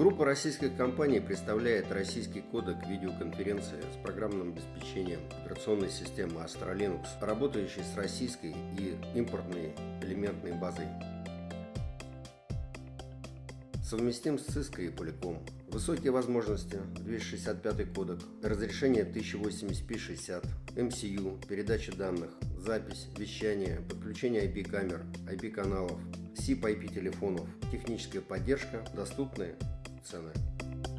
Группа российских компаний представляет российский кодек видеоконференции с программным обеспечением операционной системы Astra работающей с российской и импортной элементной базой. Совместим с Cisco и Polycom. Высокие возможности, 265 кодек, разрешение 1080p60, MCU, передача данных, запись, вещание, подключение IP-камер, IP-каналов, SIP IP телефонов, техническая поддержка, доступные So.